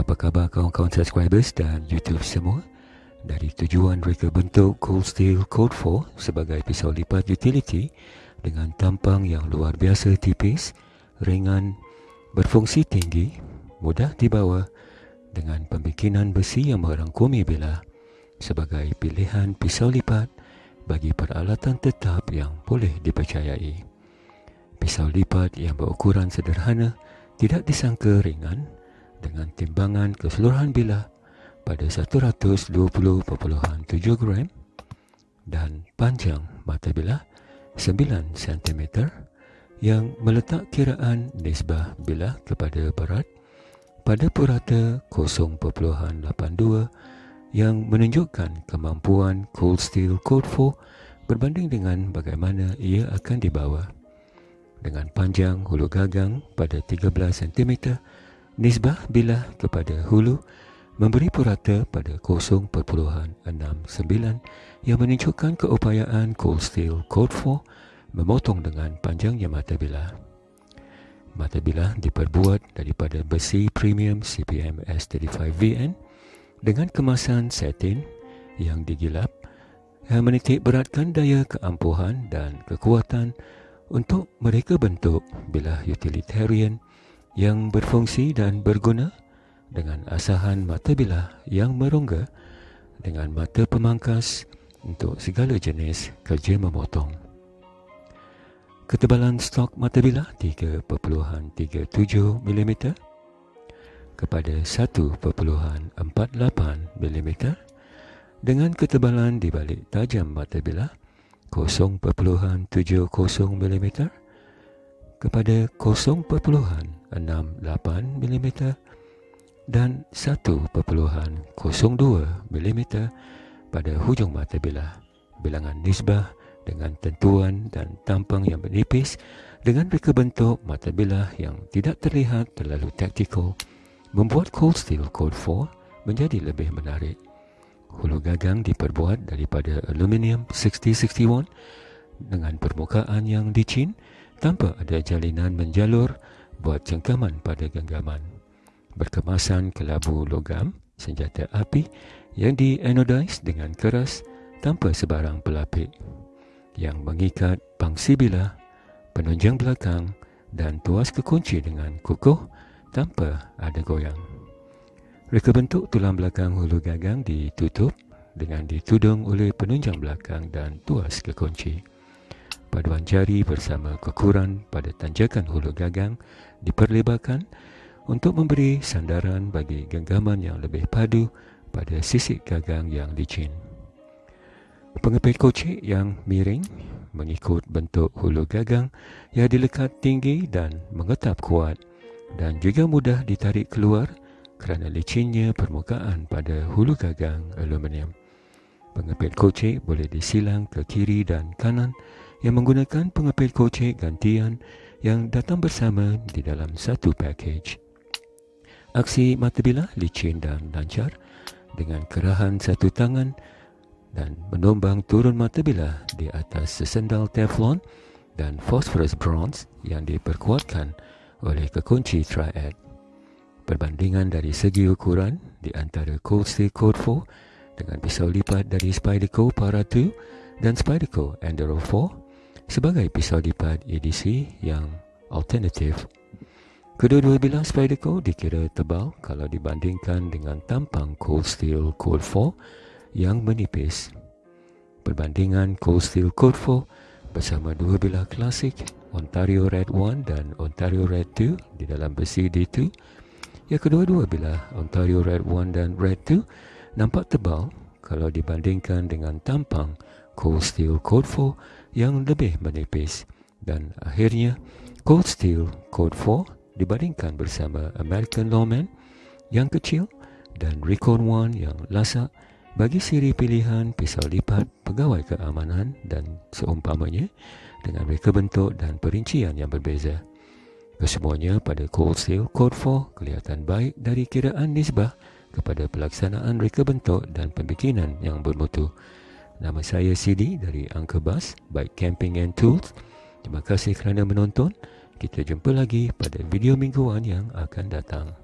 Apa khabar kawan-kawan subscribers dan YouTube semua? Dari tujuan reka bentuk Cold Steel Code 4 sebagai pisau lipat utility dengan tampang yang luar biasa tipis, ringan, berfungsi tinggi, mudah dibawa dengan pembikinan besi yang merangkumi bilah sebagai pilihan pisau lipat bagi peralatan tetap yang boleh dipercayai. Pisau lipat yang berukuran sederhana tidak disangka ringan dengan timbangan keseluruhan bilah pada 120.7 gram dan panjang mata bilah 9 cm yang meletak kiraan nisbah bilah kepada berat pada purata 0.82 yang menunjukkan kemampuan Cold Steel Code 4 berbanding dengan bagaimana ia akan dibawa. Dengan panjang hulu gagang pada 13 cm, nisbah bilah kepada hulu memberi purata pada 0.69 yang menunjukkan keupayaan Cold Steel Code 4 memotong dengan panjangnya mata bilah. Mata bilah diperbuat daripada besi premium CPM S35VN dengan kemasan satin yang digilap yang menitik beratkan daya keampuhan dan kekuatan untuk mereka bentuk bilah utilitarian yang berfungsi dan berguna dengan asahan mata bilah yang merongga dengan mata pemangkas untuk segala jenis kerja memotong. Ketebalan stok mata bilah 3.37 mm kepada 1.48 mm dengan ketebalan di balik tajam mata bilah 0.70 mm kepada 0.68 mm dan 1.02 mm pada hujung mata bilah. Bilangan nisbah dengan tentuan dan tampang yang menipis dengan reka bentuk mata bilah yang tidak terlihat terlalu taktikal membuat Cold Steel Code 4 menjadi lebih menarik. Hulu gagang diperbuat daripada aluminium 6061 dengan permukaan yang licin tanpa ada jalinan menjalur buat cengkaman pada genggaman berkemasan kelabu logam senjata api yang dianodize dengan keras tanpa sebarang pelapik yang mengikat pangsi bilah, penunjang belakang dan tuas kekunci dengan kukuh tanpa ada goyang. Reka bentuk tulang belakang hulu gagang ditutup dengan ditudung oleh penunjang belakang dan tuas kekunci. Paduan jari bersama kekuran pada tanjakan hulu gagang diperlebarkan untuk memberi sandaran bagi genggaman yang lebih padu pada sisik gagang yang licin. Pengepit kocik yang miring mengikut bentuk hulu gagang yang dilekat tinggi dan mengetap kuat dan juga mudah ditarik keluar kerana licinnya permukaan pada hulu gagang aluminium. Pengepit kocik boleh disilang ke kiri dan kanan yang menggunakan pengepit kocik gantian yang datang bersama di dalam satu package. Aksi mata bilah licin dan lancar dengan kerahan satu tangan dan menombang turun mata bilah di atas sesendal teflon dan phosphorus bronze yang diperkuatkan oleh kekunci triad. Perbandingan dari segi ukuran di antara Code 4 dengan pisau lipat dari Spyderco Para 2 dan Spyderco Enduro 4 sebagai pisau lipat EDC yang alternatif Kedua-dua bilah Spyderco dikira tebal kalau dibandingkan dengan tampang Cold Steel Code 4 yang menipis. Perbandingan Cold Steel Code 4 bersama dua bilah klasik Ontario Red 1 dan Ontario Red 2 di dalam besi D2 ya kedua-dua bilah Ontario Red 1 dan Red 2 nampak tebal kalau dibandingkan dengan tampang Cold Steel Code 4 yang lebih menipis dan akhirnya Cold Steel Code 4 dibandingkan bersama American Lawman yang kecil dan Recon One yang lasak bagi siri pilihan pisau lipat pegawai keamanan dan seumpamanya dengan reka bentuk dan perincian yang berbeza. Kesemuanya pada Cold Steel Code 4 kelihatan baik dari kiraan nisbah kepada pelaksanaan reka bentuk dan pembikinan yang bermutu. Nama saya CD dari Uncle Bus, Bike Camping and Tools. Terima kasih kerana menonton. Kita jumpa lagi pada video mingguan yang akan datang.